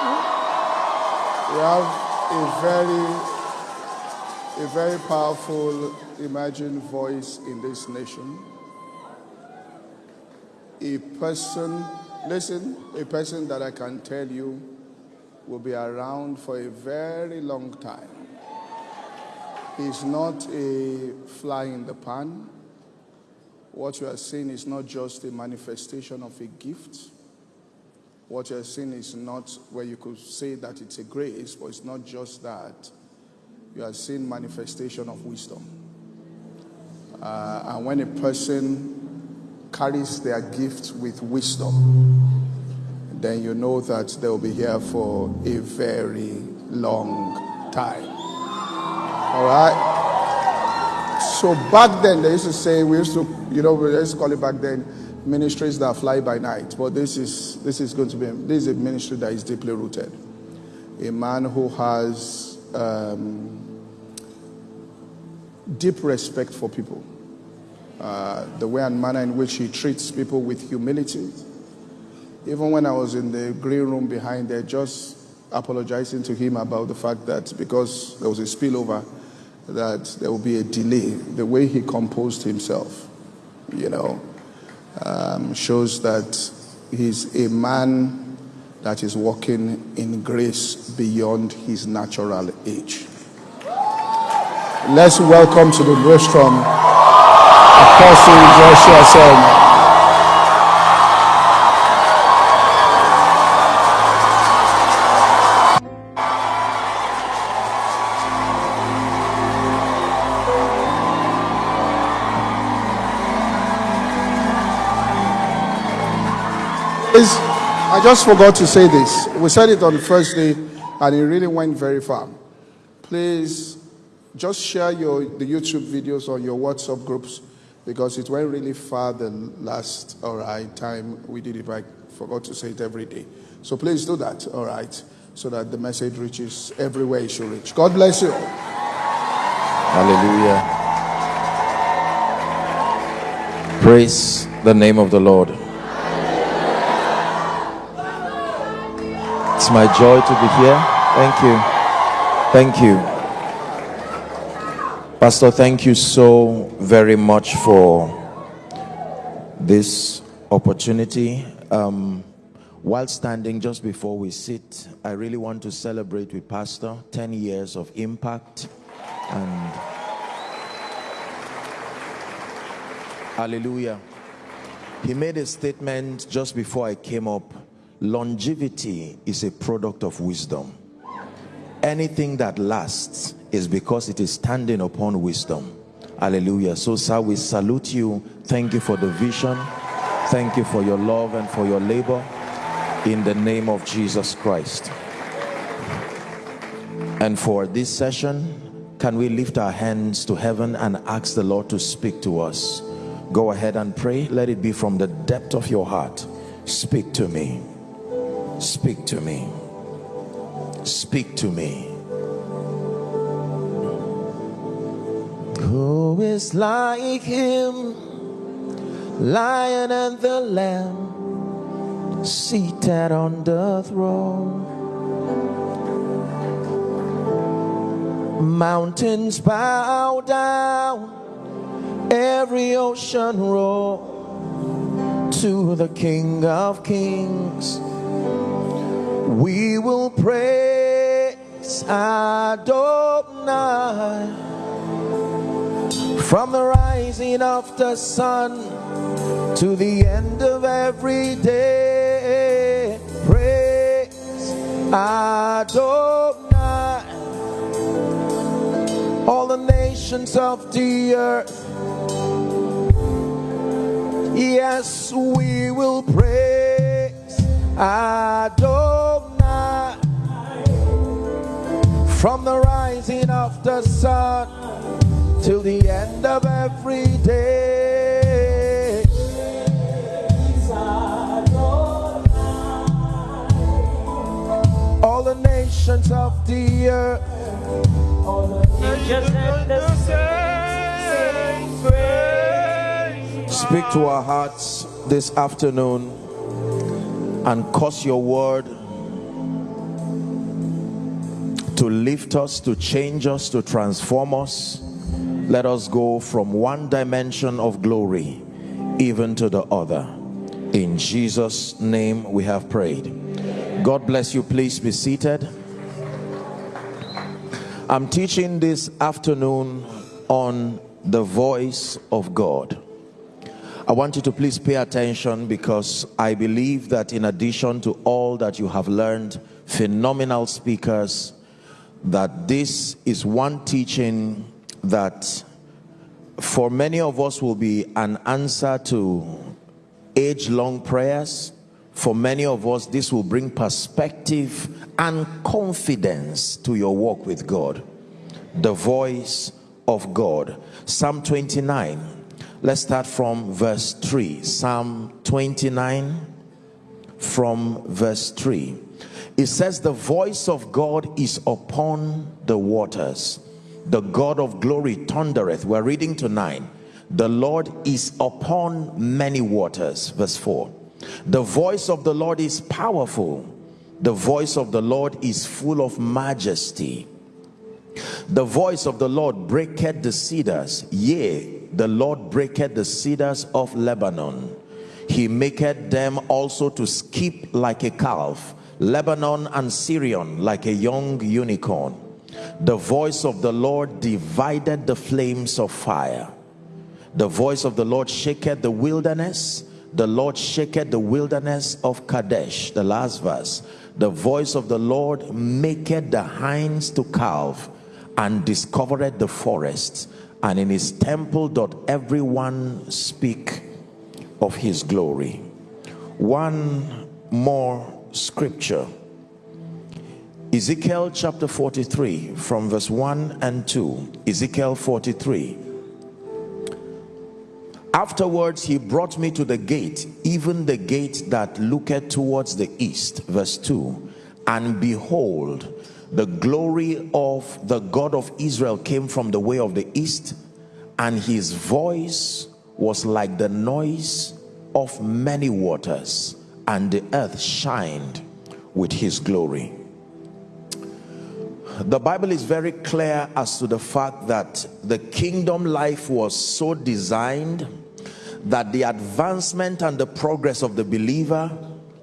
We have a very a very powerful emerging voice in this nation. A person, listen, a person that I can tell you will be around for a very long time. He's not a fly in the pan. What you are seeing is not just a manifestation of a gift. What you are seeing is not where you could say that it's a grace, but it's not just that you are seeing manifestation of wisdom. Uh, and when a person carries their gift with wisdom, then you know that they'll be here for a very long time. All right? So back then, they used to say, we used to, you know, we used to call it back then ministries that fly by night. But this is, this is going to be, this is a ministry that is deeply rooted. A man who has um, deep respect for people. Uh, the way and manner in which he treats people with humility. Even when I was in the green room behind there, just apologizing to him about the fact that because there was a spillover, that there will be a delay. The way he composed himself, you know, um, shows that he's a man that is walking in grace beyond his natural age. Let's welcome to the rostrum Apostle Joshua Selman. I just forgot to say this. We said it on the first day, and it really went very far. Please just share your the YouTube videos or your WhatsApp groups because it went really far the last all right time we did it. I forgot to say it every day. So please do that, all right, so that the message reaches everywhere it should reach. God bless you. Hallelujah. Praise the name of the Lord. My joy to be here. Thank you. Thank you. Pastor, thank you so very much for this opportunity. Um, while standing just before we sit, I really want to celebrate with Pastor 10 years of impact and hallelujah. He made a statement just before I came up longevity is a product of wisdom. Anything that lasts is because it is standing upon wisdom. Hallelujah. So, sir, we salute you. Thank you for the vision. Thank you for your love and for your labor in the name of Jesus Christ. And for this session, can we lift our hands to heaven and ask the Lord to speak to us? Go ahead and pray. Let it be from the depth of your heart. Speak to me. Speak to me. Speak to me. Who is like him, lion and the lamb, seated on the throne? Mountains bow down, every ocean roar to the King of Kings we will praise Adonai from the rising of the sun to the end of every day. Praise Adonai. All the nations of the earth. Yes, we will praise Adonai from the rising of the sun till the end of every day. All the nations of the earth, Speak to our hearts this afternoon and cause your word to lift us, to change us, to transform us. Let us go from one dimension of glory even to the other. In Jesus' name we have prayed. God bless you. Please be seated. I'm teaching this afternoon on the voice of God. I want you to please pay attention because I believe that in addition to all that you have learned, phenomenal speakers, that this is one teaching that for many of us will be an answer to age long prayers. For many of us, this will bring perspective and confidence to your walk with God. The voice of God. Psalm 29. Let's start from verse 3. Psalm 29 from verse 3. It says, The voice of God is upon the waters. The God of glory thundereth. We're reading to 9. The Lord is upon many waters. Verse 4. The voice of the Lord is powerful. The voice of the Lord is full of majesty. The voice of the Lord breaketh the cedars. Yea, the Lord breaketh the cedars of Lebanon. He maketh them also to skip like a calf. Lebanon and Sirion like a young unicorn. The voice of the Lord divided the flames of fire. The voice of the Lord shaketh the wilderness. The Lord shaketh the wilderness of Kadesh. The last verse. The voice of the Lord maketh the hinds to calve and discovereth the forest. And in his temple doth everyone speak of his glory. One more scripture. Ezekiel chapter 43 from verse 1 and 2. Ezekiel 43. Afterwards he brought me to the gate, even the gate that looketh towards the east. Verse 2. And behold, the glory of the God of Israel came from the way of the east, and his voice was like the noise of many waters and the earth shined with his glory. The bible is very clear as to the fact that the kingdom life was so designed that the advancement and the progress of the believer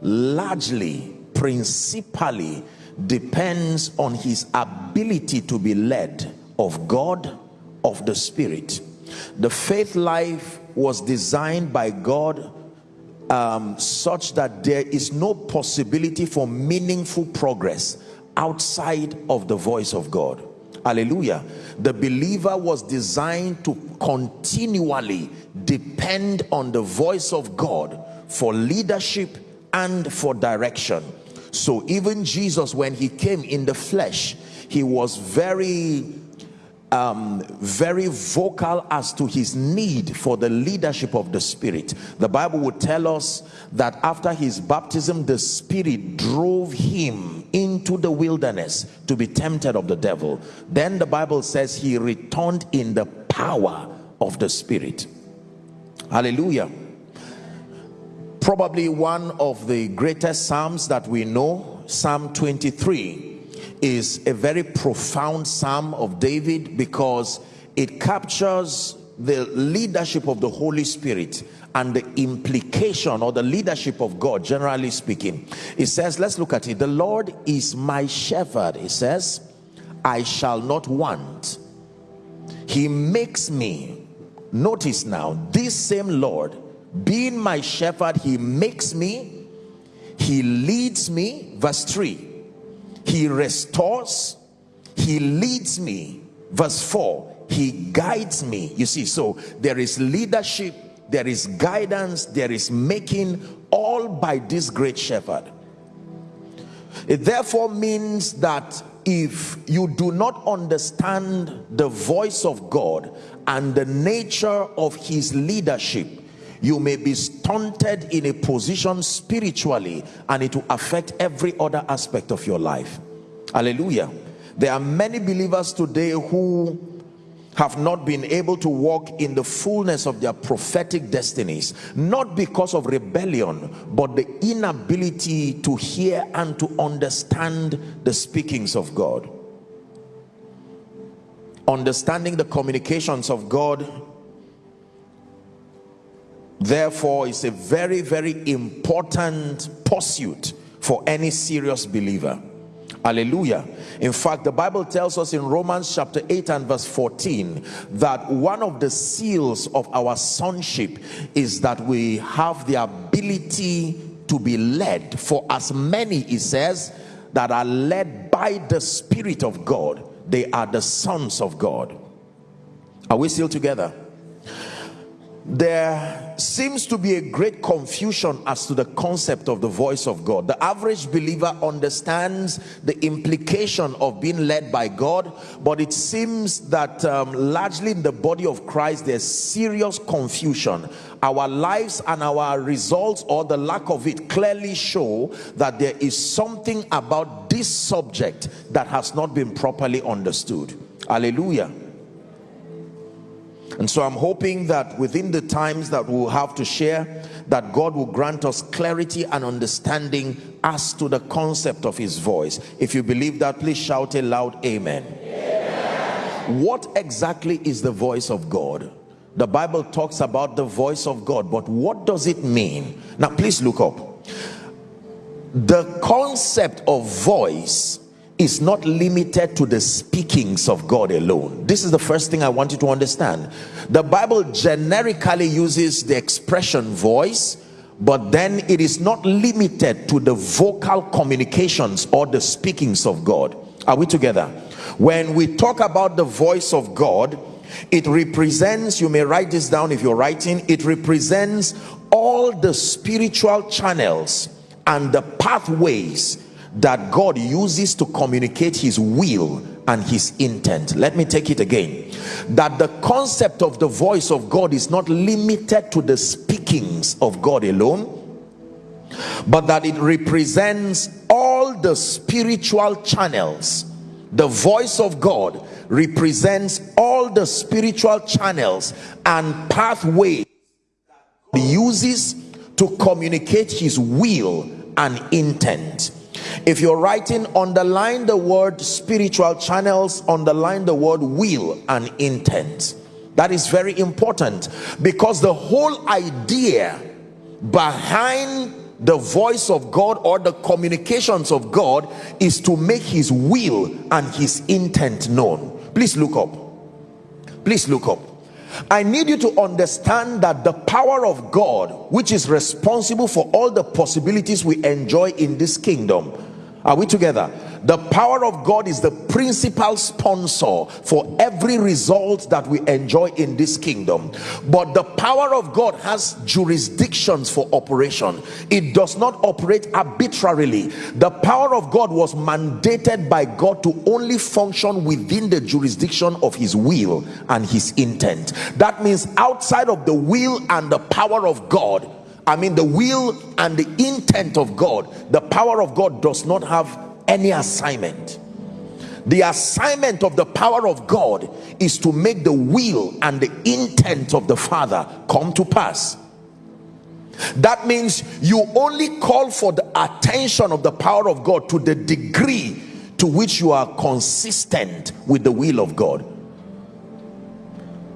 largely principally depends on his ability to be led of god of the spirit. The faith life was designed by god um, such that there is no possibility for meaningful progress outside of the voice of God. Hallelujah. The believer was designed to continually depend on the voice of God for leadership and for direction. So even Jesus, when he came in the flesh, he was very um, very vocal as to his need for the leadership of the spirit. The bible would tell us that after his baptism the spirit drove him into the wilderness to be tempted of the devil. Then the bible says he returned in the power of the spirit. Hallelujah. Probably one of the greatest psalms that we know psalm 23 is a very profound psalm of David because it captures the leadership of the Holy Spirit and the implication or the leadership of God generally speaking. It says let's look at it. The Lord is my shepherd it says. I shall not want. He makes me. Notice now this same Lord being my shepherd he makes me. He leads me. Verse 3 he restores he leads me. Verse 4 he guides me. You see so there is leadership there is guidance there is making all by this great shepherd. It therefore means that if you do not understand the voice of God and the nature of his leadership you may be stunted in a position spiritually and it will affect every other aspect of your life. Hallelujah. There are many believers today who have not been able to walk in the fullness of their prophetic destinies not because of rebellion but the inability to hear and to understand the speakings of God. Understanding the communications of God therefore it's a very very important pursuit for any serious believer. Hallelujah. In fact the bible tells us in romans chapter 8 and verse 14 that one of the seals of our sonship is that we have the ability to be led. For as many he says that are led by the spirit of god they are the sons of god. Are we still together? There seems to be a great confusion as to the concept of the voice of God. The average believer understands the implication of being led by God, but it seems that um, largely in the body of Christ there's serious confusion. Our lives and our results or the lack of it clearly show that there is something about this subject that has not been properly understood. Hallelujah. And so I'm hoping that within the times that we'll have to share, that God will grant us clarity and understanding as to the concept of his voice. If you believe that, please shout a loud amen. amen. What exactly is the voice of God? The Bible talks about the voice of God, but what does it mean? Now, please look up. The concept of voice is not limited to the speakings of God alone. This is the first thing I want you to understand. The Bible generically uses the expression voice, but then it is not limited to the vocal communications or the speakings of God. Are we together? When we talk about the voice of God, it represents, you may write this down if you're writing, it represents all the spiritual channels and the pathways that God uses to communicate his will and his intent. Let me take it again. That the concept of the voice of God is not limited to the speakings of God alone, but that it represents all the spiritual channels. The voice of God represents all the spiritual channels and pathways uses to communicate his will and intent if you're writing underline the word spiritual channels underline the word will and intent. That is very important because the whole idea behind the voice of God or the communications of God is to make his will and his intent known. Please look up. Please look up I need you to understand that the power of God which is responsible for all the possibilities we enjoy in this kingdom are we together? The power of God is the principal sponsor for every result that we enjoy in this kingdom. But the power of God has jurisdictions for operation. It does not operate arbitrarily. The power of God was mandated by God to only function within the jurisdiction of his will and his intent. That means outside of the will and the power of God, I mean the will and the intent of God the power of God does not have any assignment. The assignment of the power of God is to make the will and the intent of the father come to pass. That means you only call for the attention of the power of God to the degree to which you are consistent with the will of God.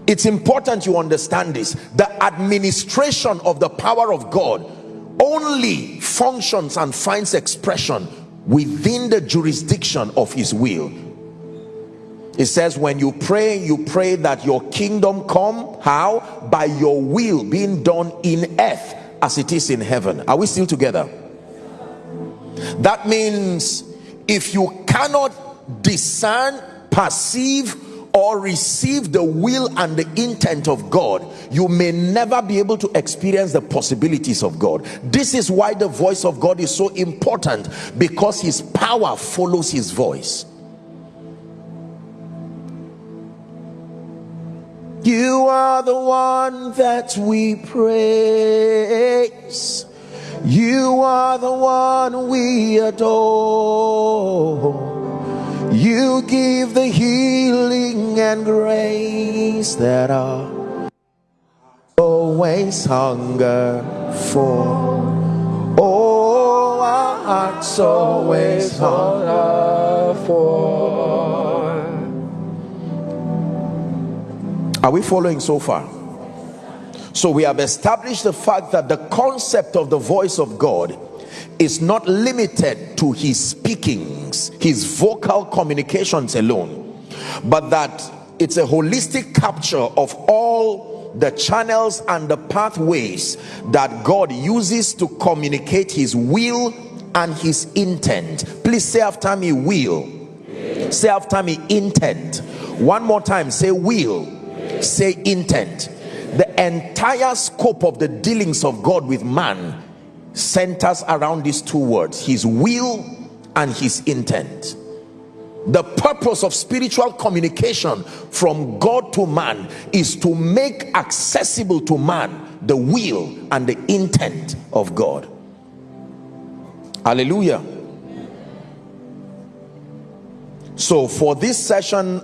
It's important you understand this. The administration of the power of God only functions and finds expression within the jurisdiction of his will. It says when you pray you pray that your kingdom come. How? By your will being done in earth as it is in heaven. Are we still together? That means if you cannot discern perceive or receive the will and the intent of God you may never be able to experience the possibilities of God. This is why the voice of God is so important because his power follows his voice. You are the one that we praise. You are the one we adore you give the healing and grace that our always hunger for. Oh, our hearts always hunger for. Are we following so far? So we have established the fact that the concept of the voice of God is not limited to his speakings, his vocal communications alone, but that it's a holistic capture of all the channels and the pathways that God uses to communicate his will and his intent. Please say after me, will. Say after me, intent. One more time, say will. Say intent. The entire scope of the dealings of God with man centers around these two words his will and his intent the purpose of spiritual communication from God to man is to make accessible to man the will and the intent of God. Hallelujah. So, for this session,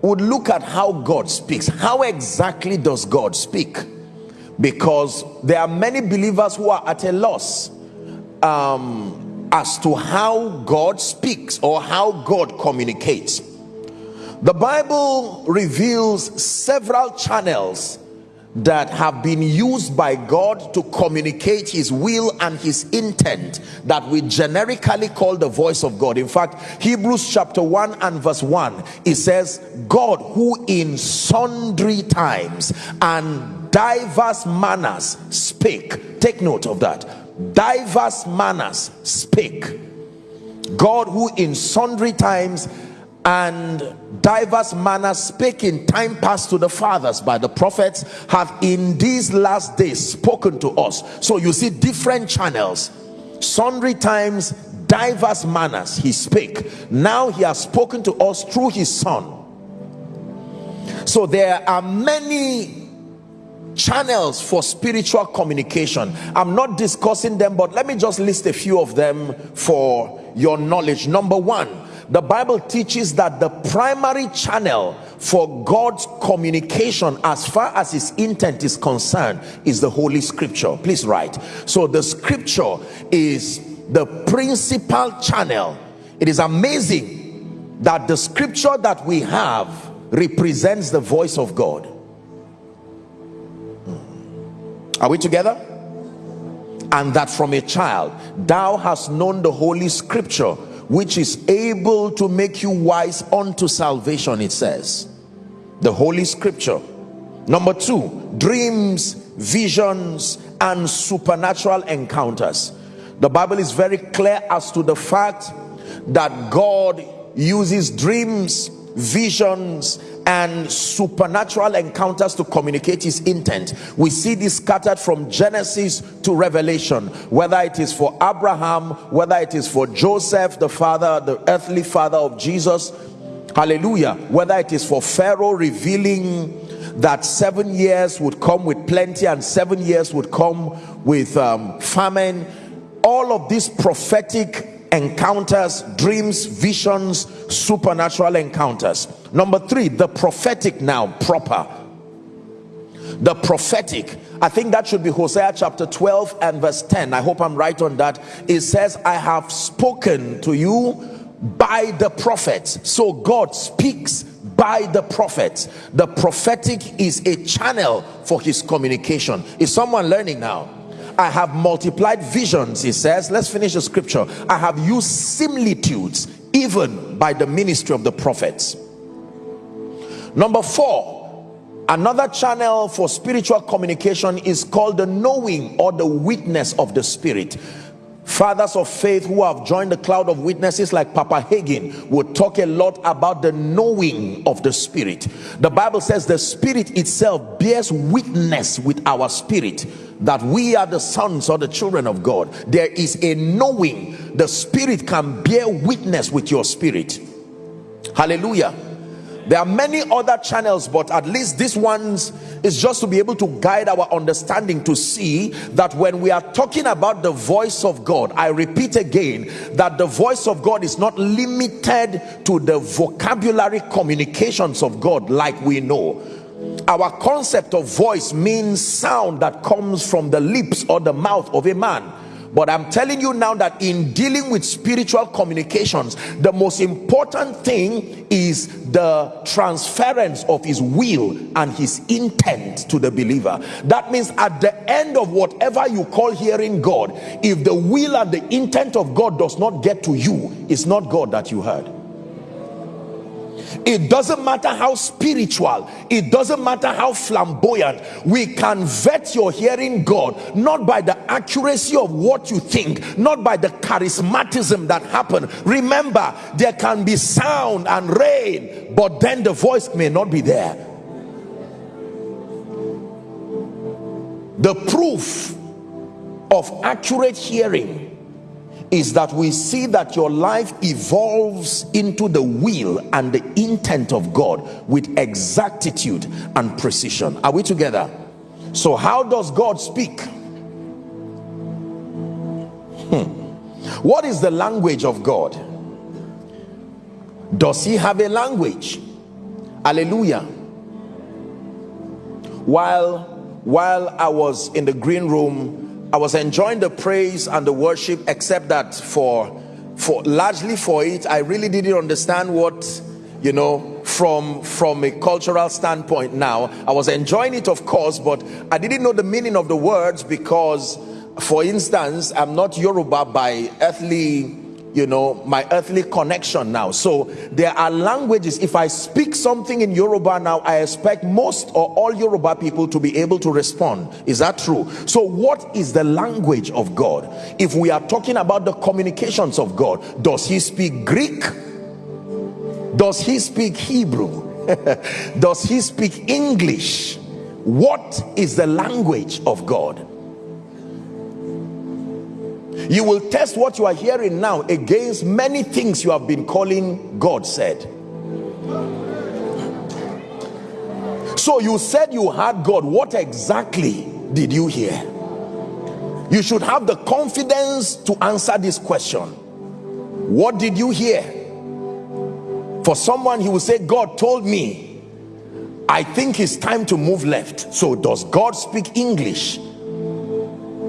we'll look at how God speaks. How exactly does God speak? Because there are many believers who are at a loss. Um, as to how God speaks or how God communicates. The Bible reveals several channels that have been used by God to communicate his will and his intent that we generically call the voice of God. In fact, Hebrews chapter 1 and verse 1 it says, God who in sundry times and diverse manners spake. Take note of that. Diverse manners spake god who in sundry times and diverse manners spake in time past to the fathers by the prophets have in these last days spoken to us. So you see different channels. Sundry times diverse manners he spake now he has spoken to us through his son. So there are many channels for spiritual communication. I'm not discussing them but let me just list a few of them for your knowledge. Number one the bible teaches that the primary channel for god's communication as far as his intent is concerned is the holy scripture. Please write. So the scripture is the principal channel. It is amazing that the scripture that we have represents the voice of god are we together? And that from a child thou hast known the holy scripture which is able to make you wise unto salvation it says. The holy scripture. Number two dreams visions and supernatural encounters. The bible is very clear as to the fact that god uses dreams visions and supernatural encounters to communicate his intent. We see this scattered from genesis to revelation whether it is for abraham whether it is for joseph the father the earthly father of jesus. Hallelujah. Whether it is for pharaoh revealing that seven years would come with plenty and seven years would come with um, famine. All of these prophetic encounters dreams visions supernatural encounters. Number three the prophetic now proper. The prophetic. I think that should be hosea chapter 12 and verse 10 i hope i'm right on that. It says i have spoken to you by the prophets. So god speaks by the prophets. The prophetic is a channel for his communication. Is someone learning now? I have multiplied visions, he says. Let's finish the scripture. I have used similitudes even by the ministry of the prophets. Number four, another channel for spiritual communication is called the knowing or the witness of the spirit fathers of faith who have joined the cloud of witnesses like papa hagin would talk a lot about the knowing of the spirit. The bible says the spirit itself bears witness with our spirit that we are the sons or the children of god. There is a knowing. The spirit can bear witness with your spirit. Hallelujah there are many other channels but at least this ones is just to be able to guide our understanding to see that when we are talking about the voice of god i repeat again that the voice of god is not limited to the vocabulary communications of god like we know. Our concept of voice means sound that comes from the lips or the mouth of a man but i'm telling you now that in dealing with spiritual communications the most important thing is the transference of his will and his intent to the believer. That means at the end of whatever you call hearing god if the will and the intent of god does not get to you it's not god that you heard it doesn't matter how spiritual it doesn't matter how flamboyant we can vet your hearing god not by the accuracy of what you think not by the charismatism that happened. Remember there can be sound and rain but then the voice may not be there. The proof of accurate hearing is that we see that your life evolves into the will and the intent of God with exactitude and precision. Are we together? So how does God speak? Hmm. What is the language of God? Does he have a language? Hallelujah. While while I was in the green room I was enjoying the praise and the worship except that for for largely for it I really didn't understand what you know from from a cultural standpoint now. I was enjoying it of course but I didn't know the meaning of the words because for instance I'm not Yoruba by earthly you know my earthly connection now. So there are languages. If i speak something in yoruba now i expect most or all yoruba people to be able to respond. Is that true? So what is the language of god? If we are talking about the communications of god does he speak greek? Does he speak hebrew? Does he speak english? What is the language of god you will test what you are hearing now against many things you have been calling God said. So you said you heard God. What exactly did you hear? You should have the confidence to answer this question. What did you hear? For someone he will say God told me I think it's time to move left. So does God speak English?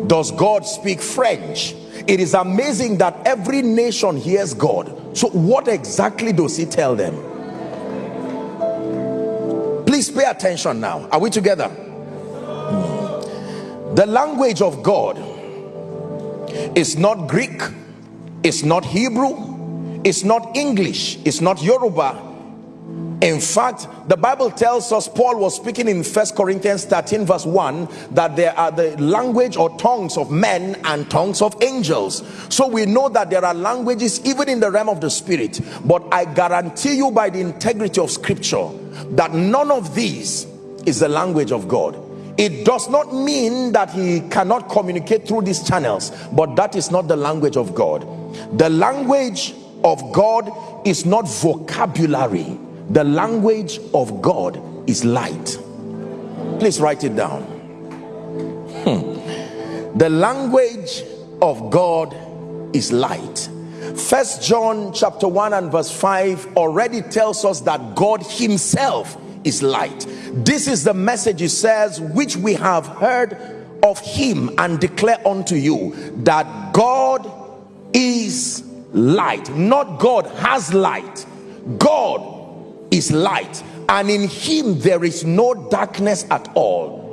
Does God speak French it is amazing that every nation hears God. So what exactly does he tell them? Please pay attention now. Are we together? Hmm. The language of God is not Greek it's not Hebrew it's not English it's not Yoruba in fact the bible tells us paul was speaking in first corinthians 13 verse 1 that there are the language or tongues of men and tongues of angels. So we know that there are languages even in the realm of the spirit. But i guarantee you by the integrity of scripture that none of these is the language of god. It does not mean that he cannot communicate through these channels but that is not the language of god. The language of god is not vocabulary the language of God is light. Please write it down. Hmm. the language of God is light. First John chapter 1 and verse 5 already tells us that God himself is light. This is the message he says which we have heard of him and declare unto you that God is light. Not God has light. God is light and in him there is no darkness at all.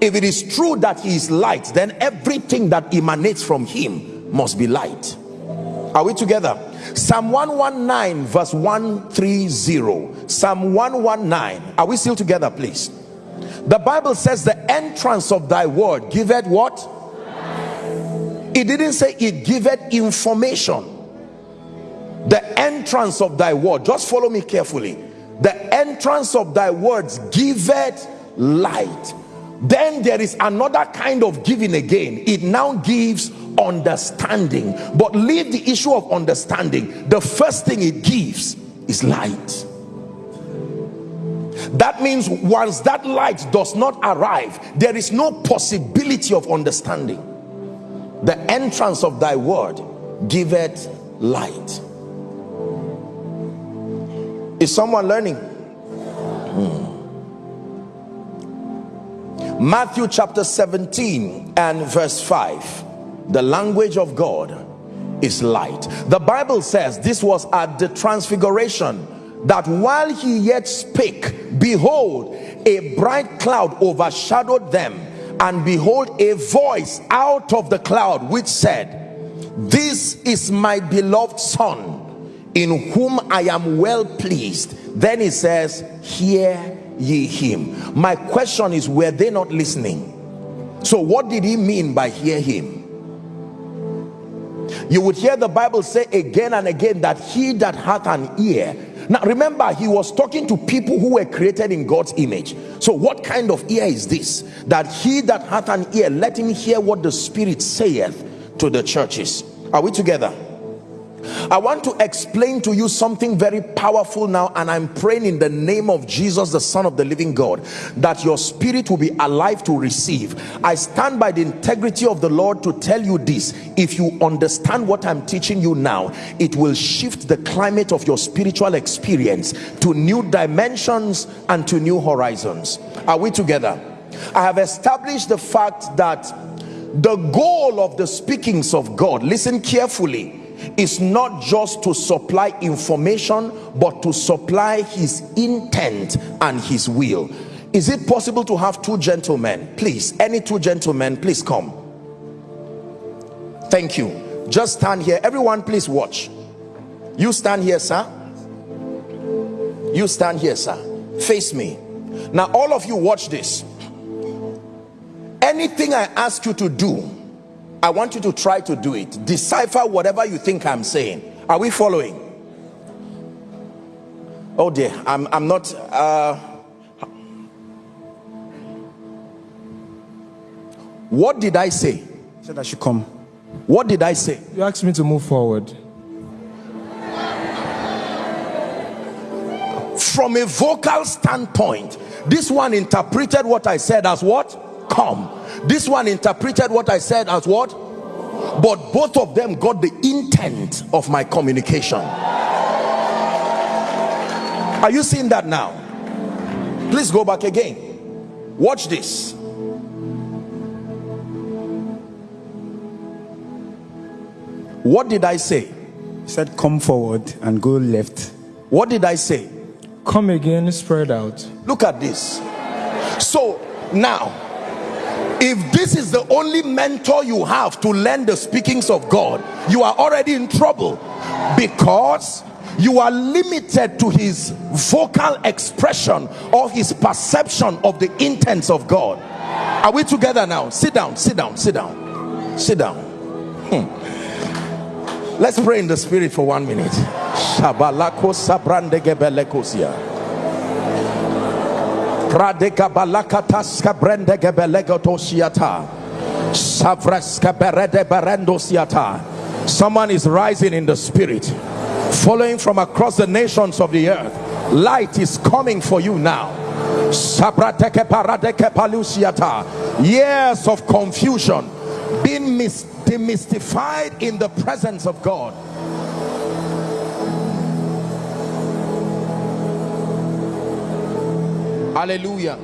If it is true that he is light then everything that emanates from him must be light. Are we together? Psalm 119 verse 130 psalm 119 are we still together please? The bible says the entrance of thy word giveth what? It didn't say it giveth information. The entrance of thy word. Just follow me carefully the entrance of thy words giveth light. Then there is another kind of giving again. It now gives understanding. But leave the issue of understanding. The first thing it gives is light. That means once that light does not arrive there is no possibility of understanding. The entrance of thy word giveth light is someone learning? Hmm. Matthew chapter 17 and verse 5. the language of God is light the bible says this was at the transfiguration that while he yet spake behold a bright cloud overshadowed them and behold a voice out of the cloud which said this is my beloved son in whom i am well pleased. Then he says hear ye him. My question is were they not listening? So what did he mean by hear him? You would hear the bible say again and again that he that hath an ear. Now remember he was talking to people who were created in god's image. So what kind of ear is this? That he that hath an ear let him hear what the spirit saith to the churches. Are we together I want to explain to you something very powerful now and I'm praying in the name of Jesus the son of the living God that your spirit will be alive to receive. I stand by the integrity of the Lord to tell you this. If you understand what I'm teaching you now it will shift the climate of your spiritual experience to new dimensions and to new horizons. Are we together? I have established the fact that the goal of the speakings of God listen carefully is not just to supply information but to supply his intent and his will. Is it possible to have two gentlemen? Please any two gentlemen please come. Thank you. Just stand here. Everyone please watch. You stand here sir. You stand here sir. Face me. Now all of you watch this. Anything i ask you to do I want you to try to do it. Decipher whatever you think I'm saying. Are we following? Oh dear, I'm, I'm not. Uh, what did I say? said I should come. What did I say? You asked me to move forward. From a vocal standpoint, this one interpreted what I said as what? Come this one interpreted what I said as what? But both of them got the intent of my communication. Are you seeing that now? Please go back again. Watch this. What did I say? He said come forward and go left. What did I say? Come again spread out. Look at this. So now if this is the only mentor you have to learn the speakings of God you are already in trouble because you are limited to his vocal expression or his perception of the intents of God. Are we together now? Sit down sit down sit down sit down. Hmm. let's pray in the spirit for one minute Pradeka balakatas kabrende gebelegatosiata. Savreska berede berendosiata. Someone is rising in the spirit, following from across the nations of the earth. Light is coming for you now. Years of confusion being demystified in the presence of God hallelujah.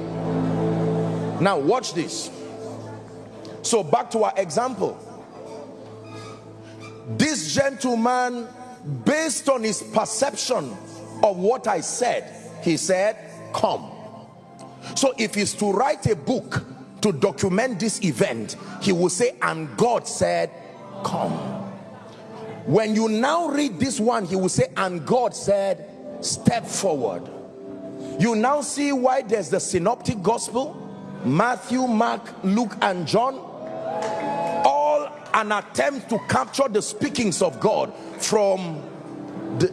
Now watch this. So back to our example. This gentleman based on his perception of what I said he said come. So if he's to write a book to document this event he will say and God said come. When you now read this one he will say and God said step forward you now see why there's the synoptic gospel Matthew Mark Luke and John all an attempt to capture the speakings of God from the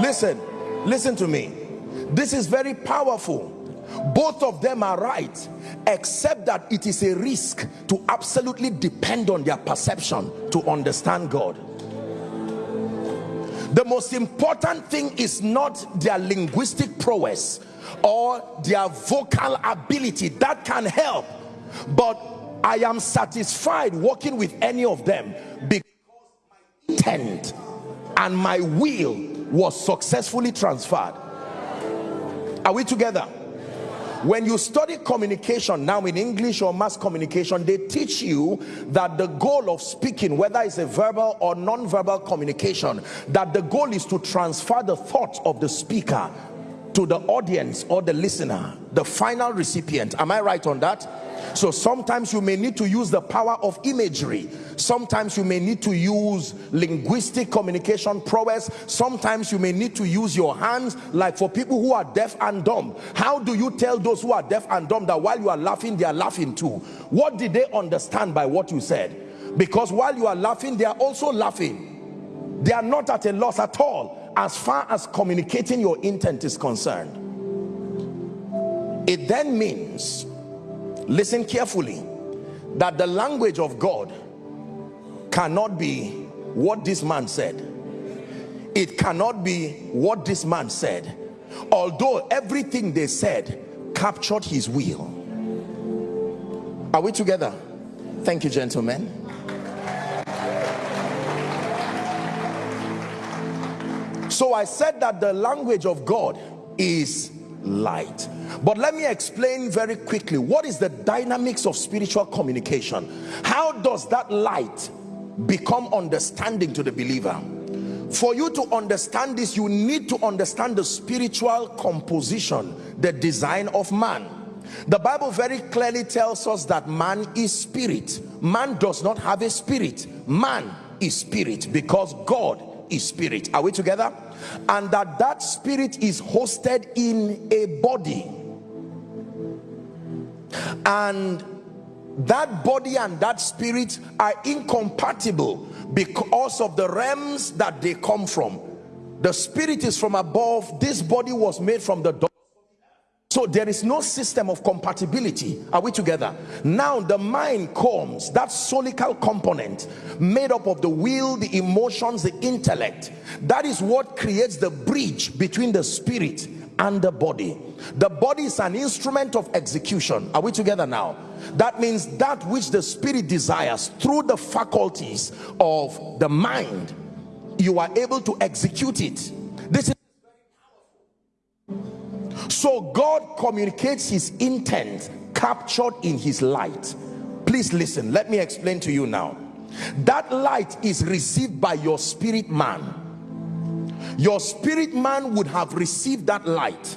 listen listen to me. This is very powerful. Both of them are right except that it is a risk to absolutely depend on their perception to understand God the most important thing is not their linguistic prowess or their vocal ability that can help but I am satisfied working with any of them because my intent and my will was successfully transferred. Are we together when you study communication now in english or mass communication they teach you that the goal of speaking whether it's a verbal or non-verbal communication that the goal is to transfer the thoughts of the speaker to the audience or the listener the final recipient. Am i right on that? So sometimes you may need to use the power of imagery. Sometimes you may need to use linguistic communication prowess. Sometimes you may need to use your hands like for people who are deaf and dumb. How do you tell those who are deaf and dumb that while you are laughing they are laughing too? What did they understand by what you said? Because while you are laughing they are also laughing. They are not at a loss at all as far as communicating your intent is concerned it then means listen carefully that the language of God cannot be what this man said. It cannot be what this man said. Although everything they said captured his will. Are we together? Thank you gentlemen so I said that the language of God is light. But let me explain very quickly what is the dynamics of spiritual communication? How does that light become understanding to the believer? For you to understand this you need to understand the spiritual composition the design of man. The bible very clearly tells us that man is spirit. Man does not have a spirit. Man is spirit because god is spirit. Are we together? And that that spirit is hosted in a body. And that body and that spirit are incompatible because of the realms that they come from. The spirit is from above. This body was made from the so there is no system of compatibility. Are we together? Now the mind comes that soulical component made up of the will the emotions the intellect. That is what creates the bridge between the spirit and the body. The body is an instrument of execution. Are we together now? That means that which the spirit desires through the faculties of the mind you are able to execute it. This is so God communicates his intent captured in his light. Please listen. Let me explain to you now. That light is received by your spirit man. Your spirit man would have received that light.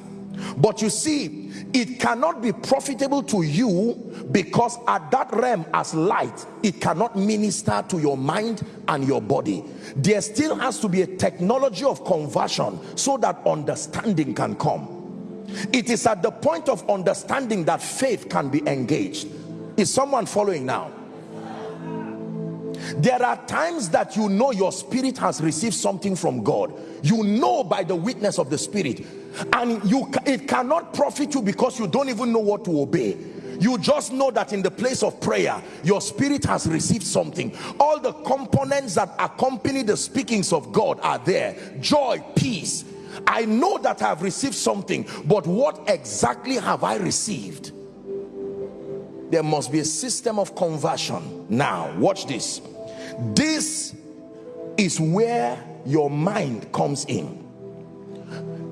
But you see it cannot be profitable to you because at that realm as light it cannot minister to your mind and your body. There still has to be a technology of conversion so that understanding can come it is at the point of understanding that faith can be engaged. Is someone following now? There are times that you know your spirit has received something from God. You know by the witness of the spirit. And you it cannot profit you because you don't even know what to obey. You just know that in the place of prayer your spirit has received something. All the components that accompany the speakings of God are there. Joy peace I know that I've received something but what exactly have I received? There must be a system of conversion. Now watch this. This is where your mind comes in.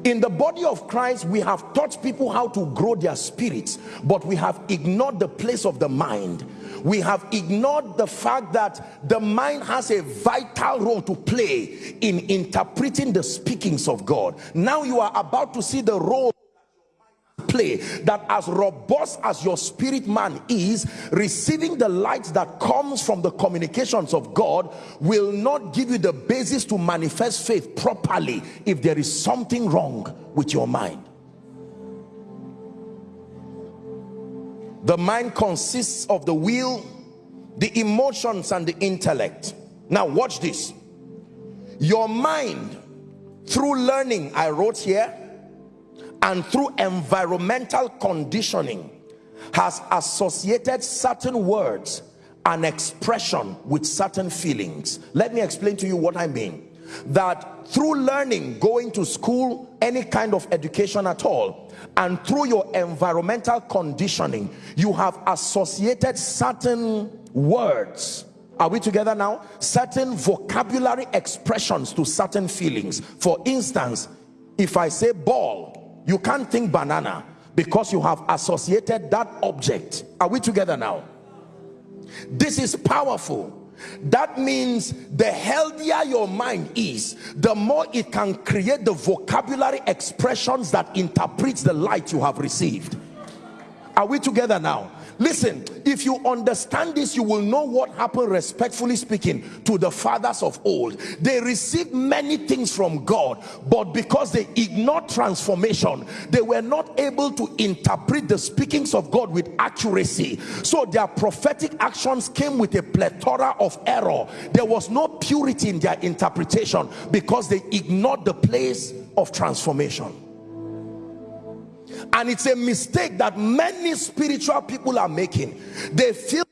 In the body of Christ we have taught people how to grow their spirits but we have ignored the place of the mind we have ignored the fact that the mind has a vital role to play in interpreting the speakings of God. Now you are about to see the role play that as robust as your spirit man is receiving the light that comes from the communications of God will not give you the basis to manifest faith properly if there is something wrong with your mind the mind consists of the will the emotions and the intellect. Now watch this. Your mind through learning I wrote here and through environmental conditioning has associated certain words and expression with certain feelings. Let me explain to you what I mean. That through learning going to school any kind of education at all and through your environmental conditioning you have associated certain words. Are we together now? Certain vocabulary expressions to certain feelings. For instance if I say ball you can't think banana because you have associated that object. Are we together now? This is powerful that means the healthier your mind is the more it can create the vocabulary expressions that interprets the light you have received. Are we together now listen if you understand this you will know what happened respectfully speaking to the fathers of old. They received many things from god but because they ignored transformation they were not able to interpret the speakings of god with accuracy. So their prophetic actions came with a plethora of error. There was no purity in their interpretation because they ignored the place of transformation and it's a mistake that many spiritual people are making they feel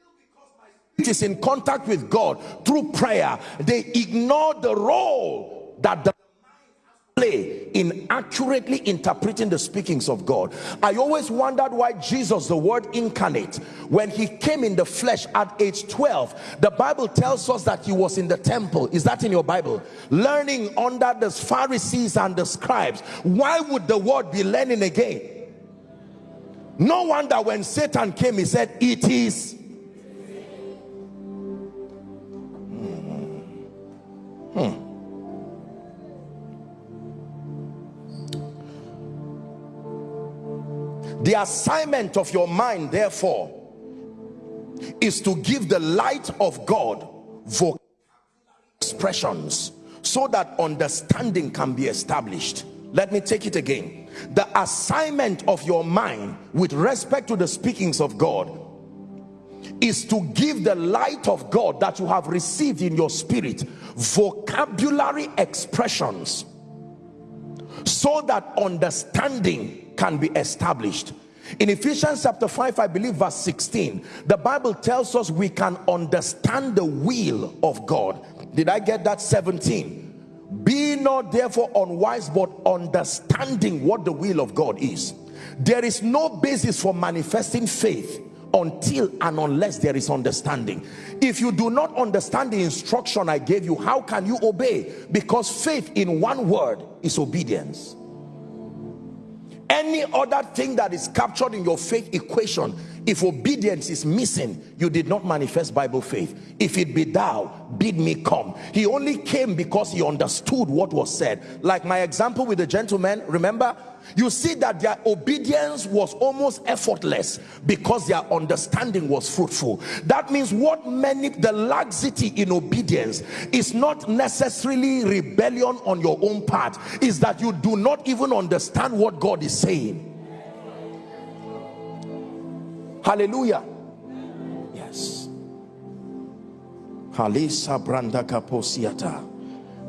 it is in contact with God through prayer they ignore the role that the mind has to play in accurately interpreting the speakings of God. I always wondered why Jesus, the word incarnate, when he came in the flesh at age 12, the Bible tells us that he was in the temple. Is that in your Bible? Learning under the Pharisees and the scribes. Why would the word be learning again? No wonder when Satan came, he said, It is. Hmm. Hmm. The assignment of your mind, therefore, is to give the light of God vocal expressions so that understanding can be established. Let me take it again the assignment of your mind with respect to the speakings of God is to give the light of God that you have received in your spirit vocabulary expressions so that understanding can be established. In Ephesians chapter 5 I believe verse 16 the Bible tells us we can understand the will of God. Did I get that 17 be not therefore unwise but understanding what the will of God is. There is no basis for manifesting faith until and unless there is understanding. If you do not understand the instruction I gave you how can you obey? Because faith in one word is obedience. Any other thing that is captured in your faith equation if obedience is missing you did not manifest bible faith. If it be thou bid me come. He only came because he understood what was said. Like my example with the gentleman remember? You see that their obedience was almost effortless because their understanding was fruitful. That means what many the laxity in obedience is not necessarily rebellion on your own part. Is that you do not even understand what god is saying hallelujah. Yes. Halisa branda kaposiata.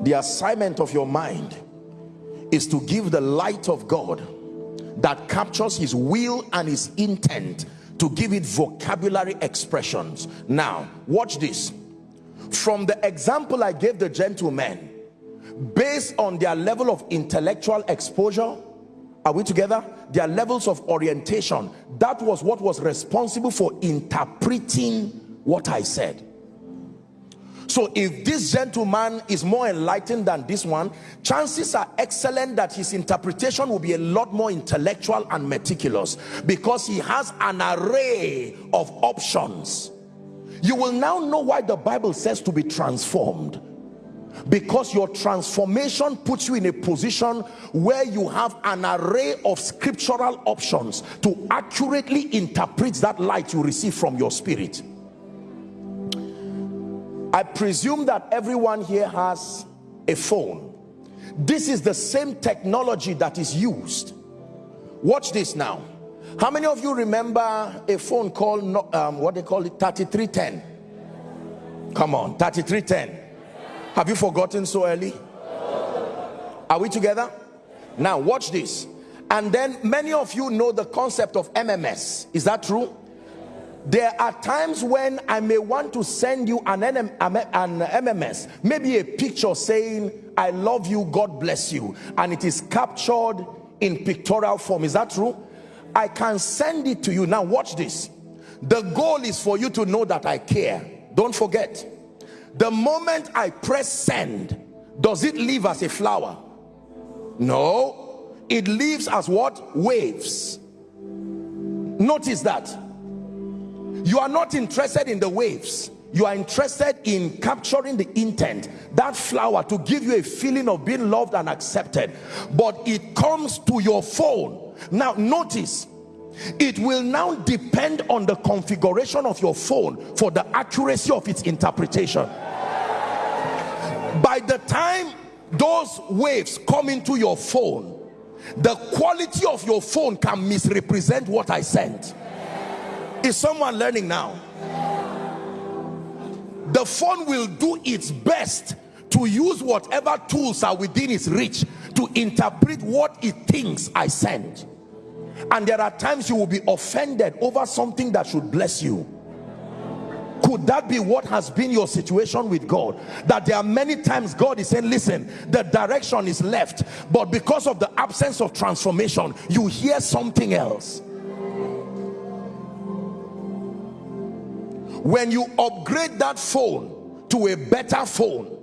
the assignment of your mind is to give the light of God that captures his will and his intent to give it vocabulary expressions. Now watch this. From the example I gave the gentleman based on their level of intellectual exposure are we together? Their levels of orientation. That was what was responsible for interpreting what I said. So if this gentleman is more enlightened than this one chances are excellent that his interpretation will be a lot more intellectual and meticulous because he has an array of options. You will now know why the bible says to be transformed because your transformation puts you in a position where you have an array of scriptural options to accurately interpret that light you receive from your spirit. I presume that everyone here has a phone. This is the same technology that is used. Watch this now. How many of you remember a phone called um, what they call it? 3310 come on 3310 have you forgotten so early? Are we together? Now watch this. And then many of you know the concept of MMS is that true? There are times when I may want to send you an, an MMS maybe a picture saying I love you God bless you and it is captured in pictorial form. Is that true? I can send it to you. Now watch this. The goal is for you to know that I care. Don't forget the moment I press send does it leave as a flower? No. It leaves as what? Waves. Notice that. You are not interested in the waves. You are interested in capturing the intent that flower to give you a feeling of being loved and accepted. But it comes to your phone. Now notice it will now depend on the configuration of your phone for the accuracy of its interpretation. By the time those waves come into your phone the quality of your phone can misrepresent what I sent. Is someone learning now? The phone will do its best to use whatever tools are within its reach to interpret what it thinks I send and there are times you will be offended over something that should bless you. Could that be what has been your situation with God? That there are many times God is saying listen the direction is left but because of the absence of transformation you hear something else. When you upgrade that phone to a better phone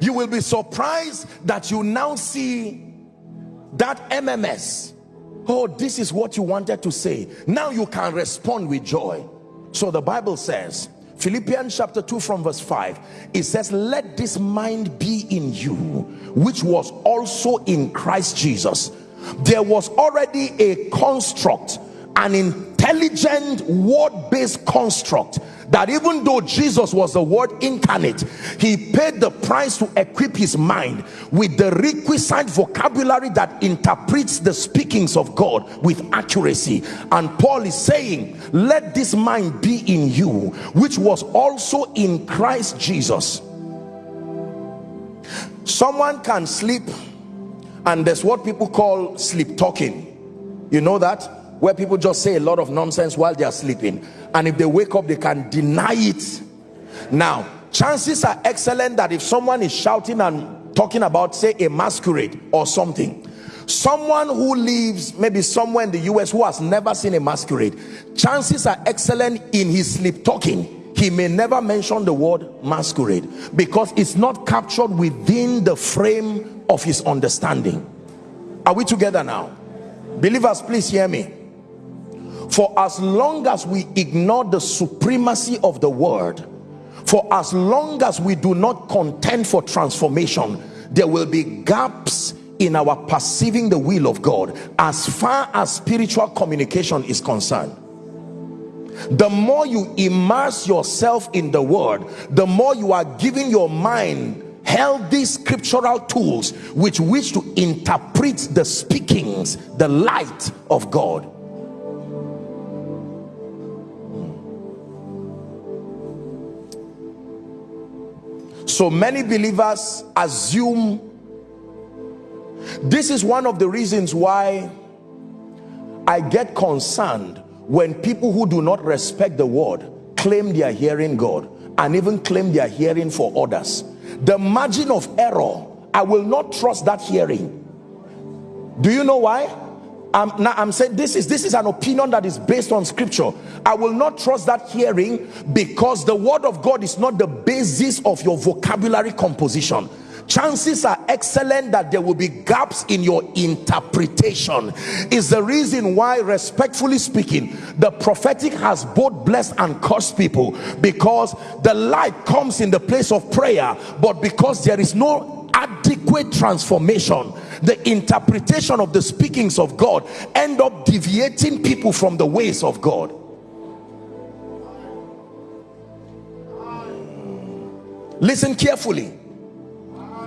you will be surprised that you now see that MMS oh this is what you wanted to say. Now you can respond with joy. So the bible says philippians chapter 2 from verse 5 it says let this mind be in you which was also in christ jesus. There was already a construct an intelligent word-based construct that even though Jesus was the word incarnate he paid the price to equip his mind with the requisite vocabulary that interprets the speakings of God with accuracy. And Paul is saying let this mind be in you which was also in Christ Jesus. Someone can sleep and there's what people call sleep talking. You know that where people just say a lot of nonsense while they are sleeping. And if they wake up they can deny it. Now chances are excellent that if someone is shouting and talking about say a masquerade or something someone who lives maybe somewhere in the US who has never seen a masquerade chances are excellent in his sleep talking he may never mention the word masquerade because it's not captured within the frame of his understanding. Are we together now? Believers please hear me for as long as we ignore the supremacy of the word for as long as we do not contend for transformation there will be gaps in our perceiving the will of God as far as spiritual communication is concerned. The more you immerse yourself in the word the more you are giving your mind healthy scriptural tools with which to interpret the speakings the light of God so many believers assume this is one of the reasons why I get concerned when people who do not respect the word claim they are hearing God and even claim they are hearing for others. The margin of error I will not trust that hearing. Do you know why I'm, now I'm saying this is this is an opinion that is based on scripture. I will not trust that hearing because the word of God is not the basis of your vocabulary composition. Chances are excellent that there will be gaps in your interpretation. Is the reason why respectfully speaking the prophetic has both blessed and cursed people. Because the light comes in the place of prayer but because there is no adequate transformation the interpretation of the speakings of God end up deviating people from the ways of God. Listen carefully.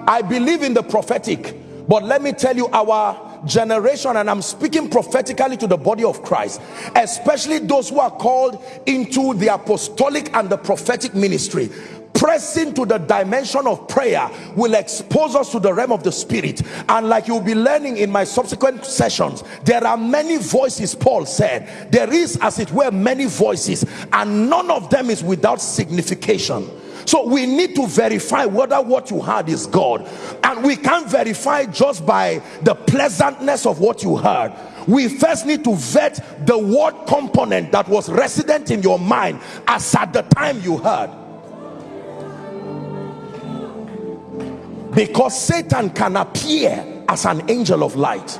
I believe in the prophetic but let me tell you our generation and I'm speaking prophetically to the body of Christ especially those who are called into the apostolic and the prophetic ministry pressing to the dimension of prayer will expose us to the realm of the spirit. And like you'll be learning in my subsequent sessions there are many voices paul said. There is as it were many voices and none of them is without signification. So we need to verify whether what you heard is God. And we can't verify just by the pleasantness of what you heard. We first need to vet the word component that was resident in your mind as at the time you heard because Satan can appear as an angel of light.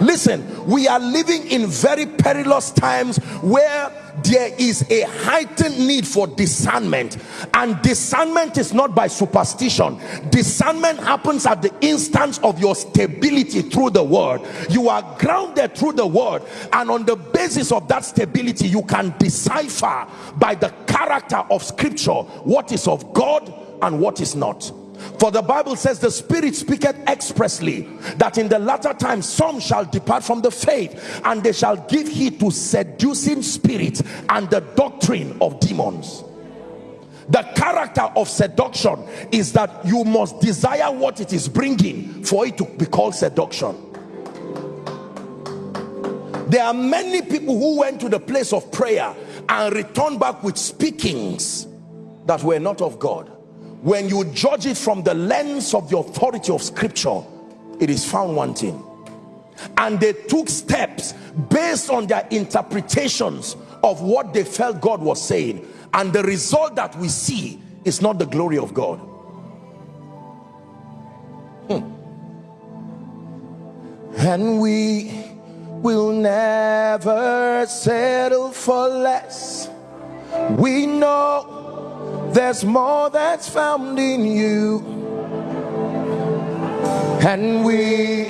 Listen we are living in very perilous times where there is a heightened need for discernment. And discernment is not by superstition. Discernment happens at the instance of your stability through the word. You are grounded through the word. And on the basis of that stability you can decipher by the character of scripture what is of god and what is not for the Bible says the Spirit speaketh expressly that in the latter time some shall depart from the faith and they shall give heed to seducing spirits and the doctrine of demons. The character of seduction is that you must desire what it is bringing for it to be called seduction. There are many people who went to the place of prayer and returned back with speakings that were not of God when you judge it from the lens of the authority of scripture it is found wanting. And they took steps based on their interpretations of what they felt God was saying. And the result that we see is not the glory of God. Hmm. and we will never settle for less. We know there's more that's found in you. And we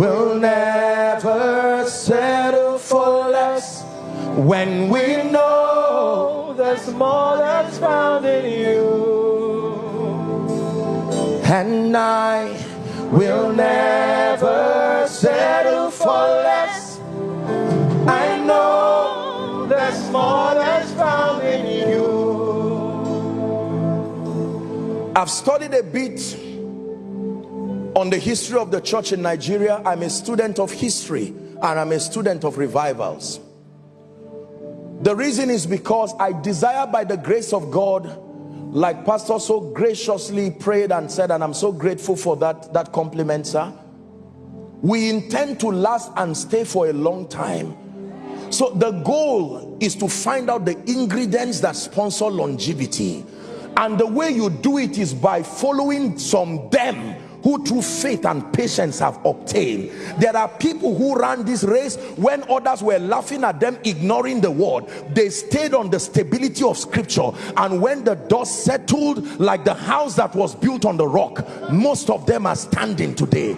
will never settle for less when we know there's more that's found in you. And I will never settle for less. I know there's more that's found in you. I've studied a bit on the history of the church in Nigeria. I'm a student of history and I'm a student of revivals. The reason is because I desire by the grace of God, like Pastor so graciously prayed and said, and I'm so grateful for that, that compliment, sir. We intend to last and stay for a long time. So the goal is to find out the ingredients that sponsor longevity and the way you do it is by following some them who through faith and patience have obtained. There are people who ran this race when others were laughing at them ignoring the word. They stayed on the stability of scripture. And when the dust settled like the house that was built on the rock most of them are standing today.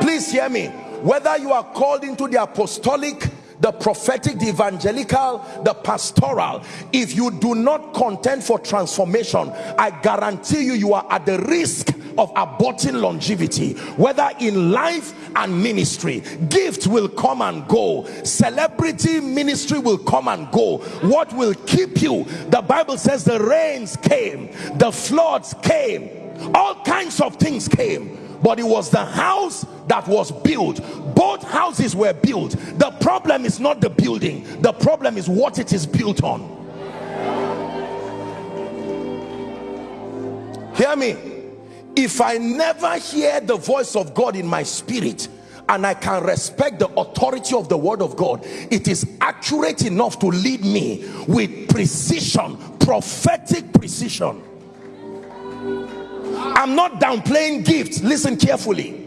Please hear me. Whether you are called into the apostolic the prophetic, the evangelical, the pastoral, if you do not contend for transformation, I guarantee you, you are at the risk of aborting longevity, whether in life and ministry. Gift will come and go. Celebrity ministry will come and go. What will keep you? The Bible says the rains came, the floods came, all kinds of things came but it was the house that was built. Both houses were built. The problem is not the building. The problem is what it is built on. Hear me. If i never hear the voice of god in my spirit and I can respect the authority of the word of God it is accurate enough to lead me with precision prophetic precision I'm not downplaying gifts. Listen carefully.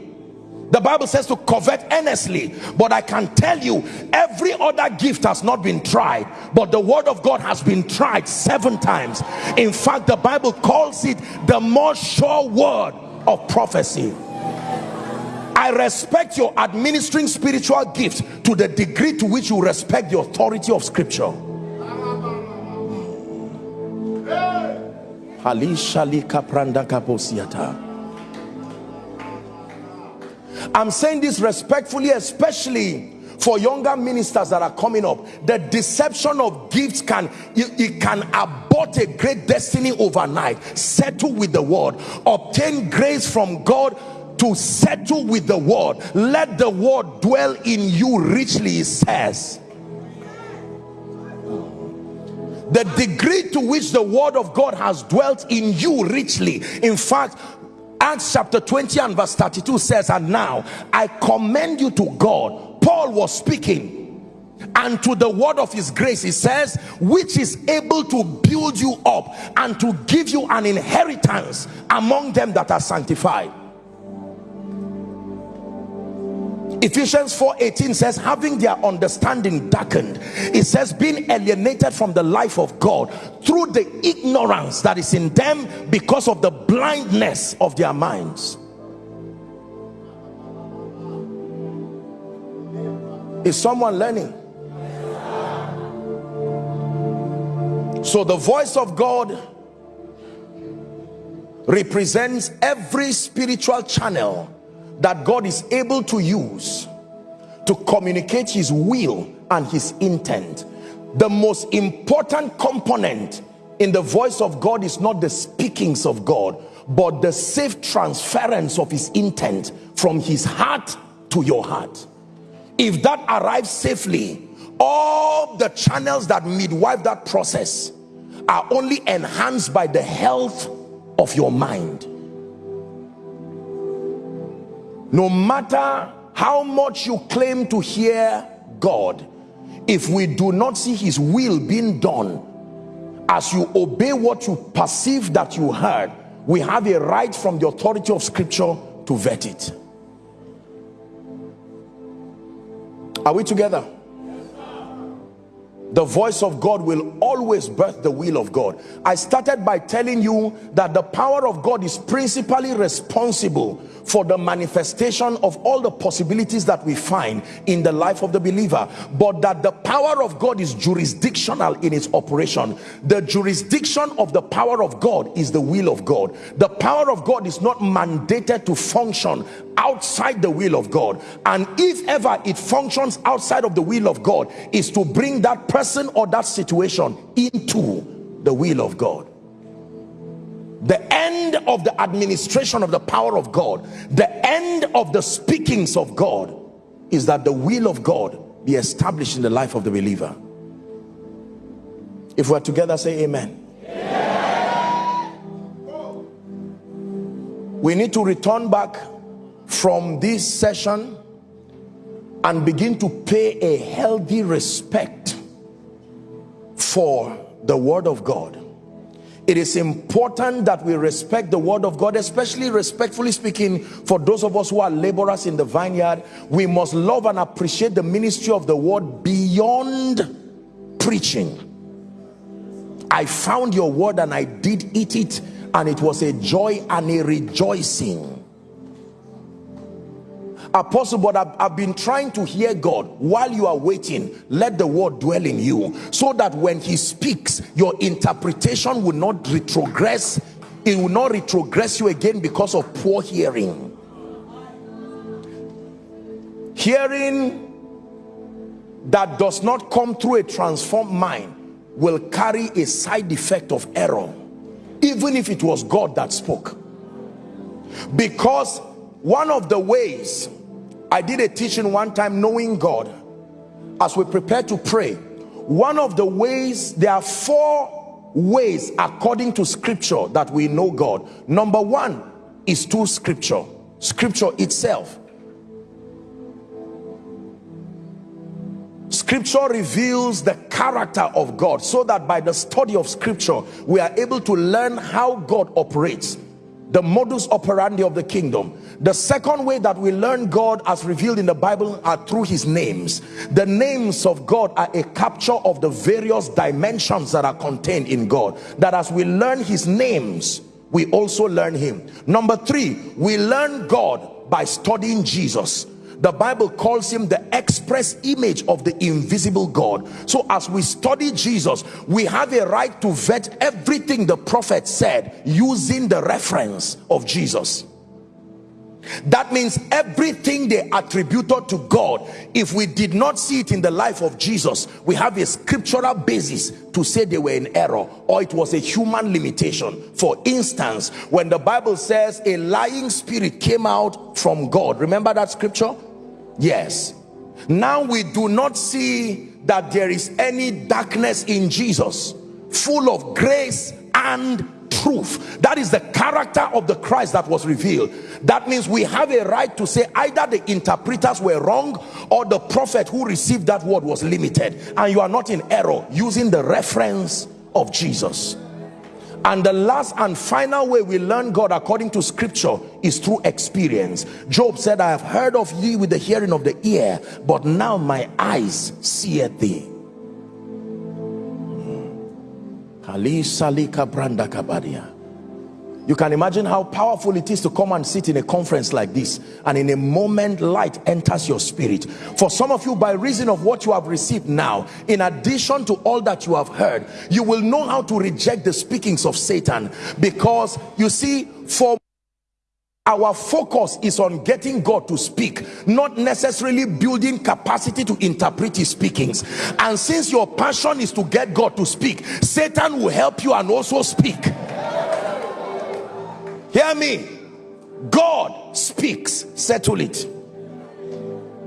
The Bible says to covet earnestly, but I can tell you every other gift has not been tried, but the word of God has been tried seven times. In fact, the Bible calls it the more sure word of prophecy. I respect your administering spiritual gift to the degree to which you respect the authority of scripture. I'm saying this respectfully, especially for younger ministers that are coming up. The deception of gifts can it, it, can abort a great destiny overnight. Settle with the word. Obtain grace from god to settle with the word. Let the word dwell in you richly it says the degree to which the word of God has dwelt in you richly. In fact Acts chapter 20 and verse 32 says and now I commend you to God. Paul was speaking. And to the word of his grace he says which is able to build you up and to give you an inheritance among them that are sanctified Ephesians 4:18 says having their understanding darkened it says being alienated from the life of God through the ignorance that is in them because of the blindness of their minds. Is someone learning? So the voice of God represents every spiritual channel that God is able to use to communicate his will and his intent. The most important component in the voice of God is not the speakings of God but the safe transference of his intent from his heart to your heart. If that arrives safely all the channels that midwife that process are only enhanced by the health of your mind no matter how much you claim to hear God if we do not see his will being done as you obey what you perceive that you heard we have a right from the authority of scripture to vet it. Are we together? The voice of God will always birth the will of God. I started by telling you that the power of God is principally responsible for the manifestation of all the possibilities that we find in the life of the believer but that the power of God is jurisdictional in its operation. The jurisdiction of the power of God is the will of God. The power of God is not mandated to function outside the will of God. And if ever it functions outside of the will of God is to bring that person or that situation into the will of God the end of the administration of the power of God the end of the speakings of God is that the will of God be established in the life of the believer if we're together say amen, amen. we need to return back from this session and begin to pay a healthy respect for the word of God it is important that we respect the word of God especially respectfully speaking for those of us who are laborers in the vineyard we must love and appreciate the ministry of the word beyond preaching. I found your word and I did eat it and it was a joy and a rejoicing apostle but I've, I've, been trying to hear God while you are waiting. Let the word dwell in you so that when he speaks your interpretation will not retrogress. It will not retrogress you again because of poor hearing. Hearing that does not come through a transformed mind will carry a side effect of error even if it was God that spoke. Because one of the ways I did a teaching one time knowing God. As we prepare to pray one of the ways there are four ways according to scripture that we know God. Number one is through scripture scripture itself. Scripture reveals the character of God so that by the study of scripture we are able to learn how God operates the modus operandi of the kingdom. The second way that we learn God as revealed in the Bible are through his names. The names of God are a capture of the various dimensions that are contained in God. That as we learn his names we also learn him. Number three we learn God by studying Jesus the bible calls him the express image of the invisible god. So as we study jesus we have a right to vet everything the prophet said using the reference of jesus. That means everything they attributed to God if we did not see it in the life of Jesus we have a scriptural basis to say they were in error or it was a human limitation. For instance when the Bible says a lying spirit came out from God remember that scripture yes. Now we do not see that there is any darkness in Jesus full of grace and truth that is the character of the Christ that was revealed. That means we have a right to say either the interpreters were wrong or the prophet who received that word was limited. And you are not in error using the reference of Jesus and the last and final way we learn God according to scripture is through experience. Job said I have heard of thee with the hearing of the ear but now my eyes see thee. Hmm. Salika Branda Kabadia you can imagine how powerful it is to come and sit in a conference like this and in a moment light enters your spirit. For some of you by reason of what you have received now in addition to all that you have heard you will know how to reject the speakings of Satan. Because you see for our focus is on getting God to speak not necessarily building capacity to interpret his speakings. And since your passion is to get God to speak Satan will help you and also speak hear me. God speaks. Settle it.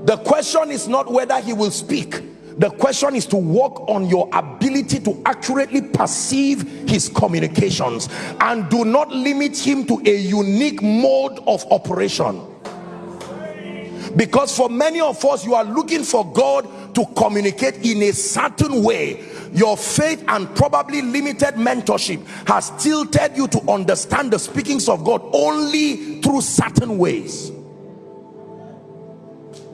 The question is not whether he will speak. The question is to work on your ability to accurately perceive his communications. And do not limit him to a unique mode of operation. Because for many of us you are looking for God to communicate in a certain way your faith and probably limited mentorship has tilted you to understand the speakings of God only through certain ways.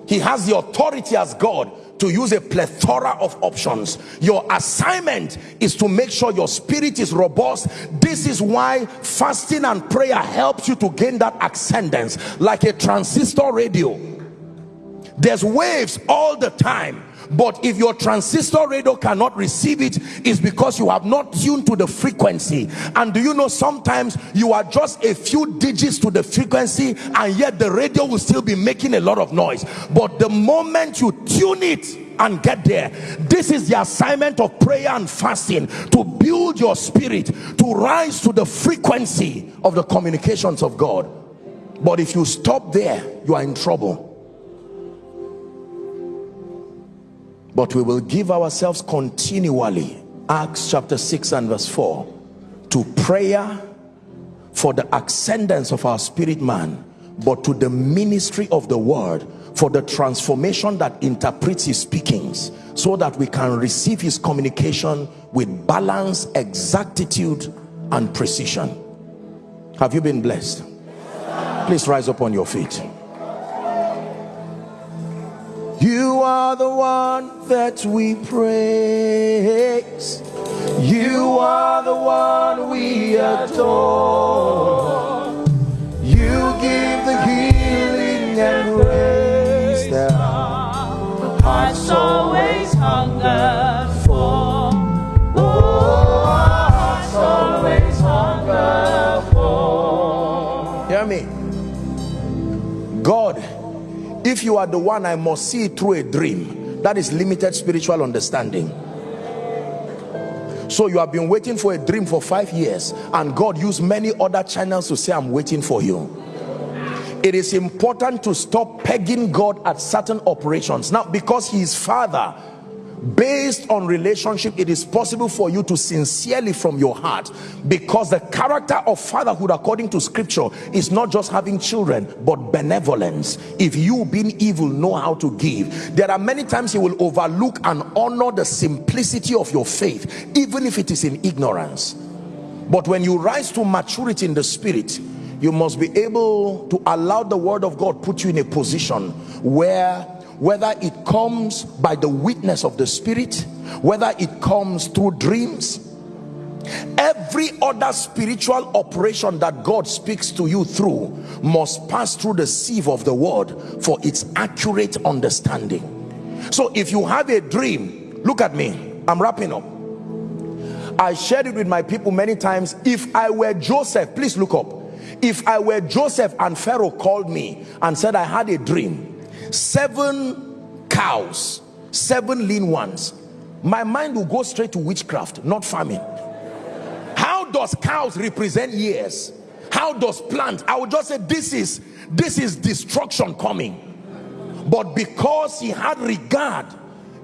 He has the authority as God to use a plethora of options. Your assignment is to make sure your spirit is robust. This is why fasting and prayer helps you to gain that ascendance like a transistor radio. There's waves all the time but if your transistor radio cannot receive it, it is because you have not tuned to the frequency. And do you know sometimes you are just a few digits to the frequency and yet the radio will still be making a lot of noise. But the moment you tune it and get there this is the assignment of prayer and fasting to build your spirit to rise to the frequency of the communications of God. But if you stop there you are in trouble but we will give ourselves continually acts chapter 6 and verse 4 to prayer for the ascendance of our spirit man but to the ministry of the word for the transformation that interprets his speakings so that we can receive his communication with balance exactitude and precision. Have you been blessed? Please rise up on your feet you are the one that we praise. You are the one we adore. You give the healing and grace that our hearts always hunger if you are the one i must see it through a dream. That is limited spiritual understanding. So you have been waiting for a dream for five years and god used many other channels to say i'm waiting for you. It is important to stop pegging god at certain operations. Now because he is father based on relationship it is possible for you to sincerely from your heart because the character of fatherhood according to scripture is not just having children but benevolence. If you being evil know how to give there are many times he will overlook and honor the simplicity of your faith even if it is in ignorance. But when you rise to maturity in the spirit you must be able to allow the word of God put you in a position where whether it comes by the witness of the spirit whether it comes through dreams every other spiritual operation that God speaks to you through must pass through the sieve of the word for its accurate understanding. So if you have a dream look at me I'm wrapping up. I shared it with my people many times. If I were Joseph please look up. If I were Joseph and Pharaoh called me and said I had a dream seven cows seven lean ones. My mind will go straight to witchcraft not farming. How does cows represent years? How does plant? I would just say this is this is destruction coming. But because he had regard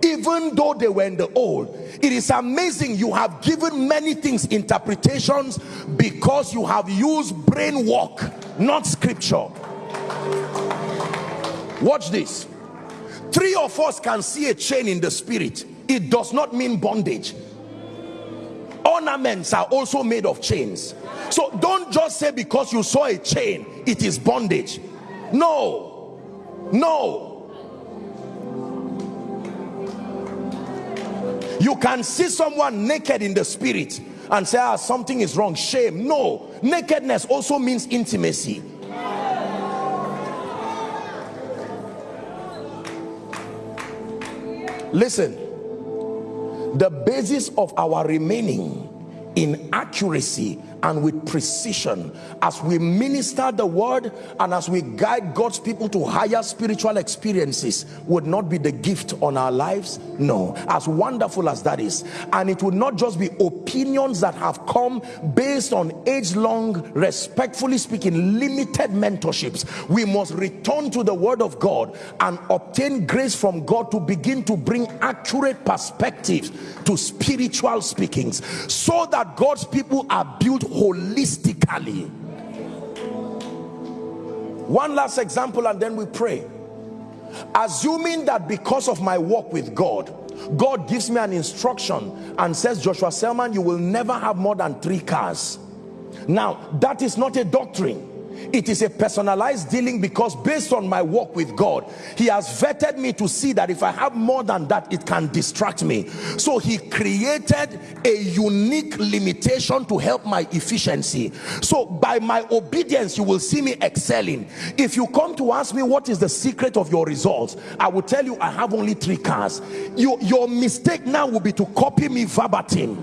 even though they were in the old it is amazing you have given many things interpretations because you have used brain work not scripture watch this. Three of us can see a chain in the spirit. It does not mean bondage. Ornaments are also made of chains. So don't just say because you saw a chain it is bondage. No. No. You can see someone naked in the spirit and say ah something is wrong. Shame. No. Nakedness also means intimacy listen. The basis of our remaining in accuracy and with precision. As we minister the word and as we guide God's people to higher spiritual experiences would not be the gift on our lives? No. As wonderful as that is. And it would not just be opinions that have come based on age-long respectfully speaking limited mentorships. We must return to the word of God and obtain grace from God to begin to bring accurate perspectives to spiritual speakings so that God's people are built holistically. One last example and then we pray. Assuming that because of my walk with God God gives me an instruction and says Joshua Selman you will never have more than three cars. Now that is not a doctrine it is a personalized dealing because based on my work with God he has vetted me to see that if I have more than that it can distract me. So he created a unique limitation to help my efficiency. So by my obedience you will see me excelling. If you come to ask me what is the secret of your results I will tell you I have only three cars. You, your mistake now will be to copy me verbatim.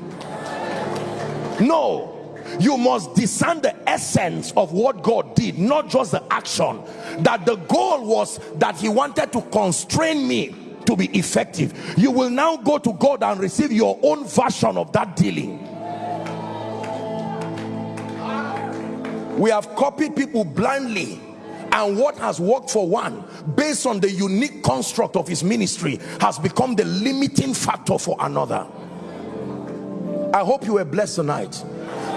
No. You must discern the essence of what God did not just the action that the goal was that he wanted to constrain me to be effective. You will now go to God and receive your own version of that dealing. We have copied people blindly and what has worked for one based on the unique construct of his ministry has become the limiting factor for another. I hope you were blessed tonight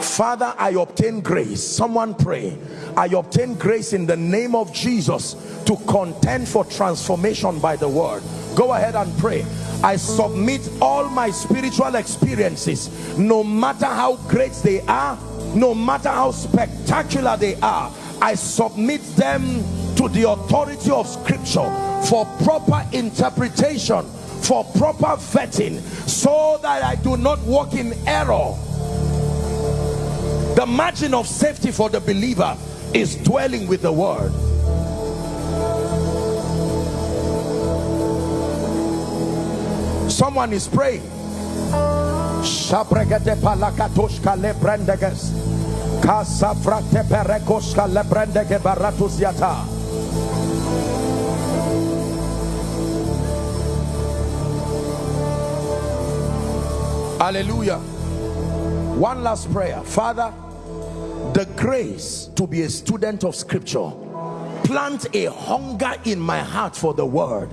Father, I obtain grace. Someone pray. I obtain grace in the name of Jesus to contend for transformation by the word. Go ahead and pray. I submit all my spiritual experiences, no matter how great they are, no matter how spectacular they are, I submit them to the authority of scripture for proper interpretation, for proper vetting, so that I do not walk in error the margin of safety for the believer is dwelling with the word. Someone is praying. Hallelujah. One last prayer. Father the grace to be a student of scripture. Plant a hunger in my heart for the word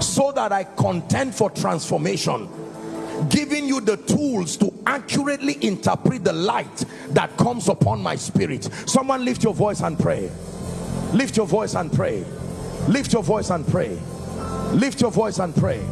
so that I contend for transformation giving you the tools to accurately interpret the light that comes upon my spirit. Someone lift your voice and pray. Lift your voice and pray. Lift your voice and pray. Lift your voice and pray